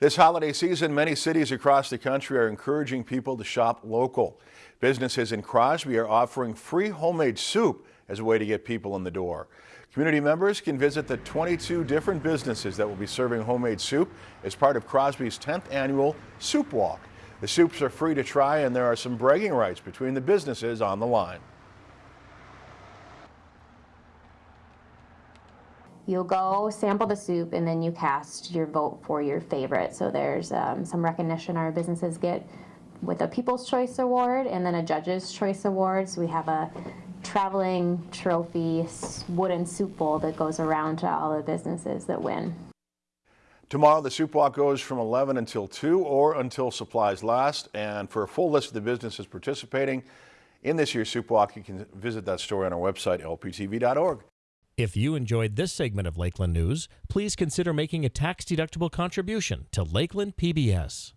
This holiday season, many cities across the country are encouraging people to shop local. Businesses in Crosby are offering free homemade soup as a way to get people in the door. Community members can visit the 22 different businesses that will be serving homemade soup as part of Crosby's 10th annual Soup Walk. The soups are free to try and there are some bragging rights between the businesses on the line. You'll go sample the soup and then you cast your vote for your favorite. So there's um, some recognition our businesses get with a People's Choice Award and then a Judge's Choice Award. So we have a traveling trophy wooden soup bowl that goes around to all the businesses that win. Tomorrow, the soup walk goes from 11 until 2 or until supplies last. And for a full list of the businesses participating in this year's soup walk, you can visit that story on our website, lptv.org. If you enjoyed this segment of Lakeland News, please consider making a tax-deductible contribution to Lakeland PBS.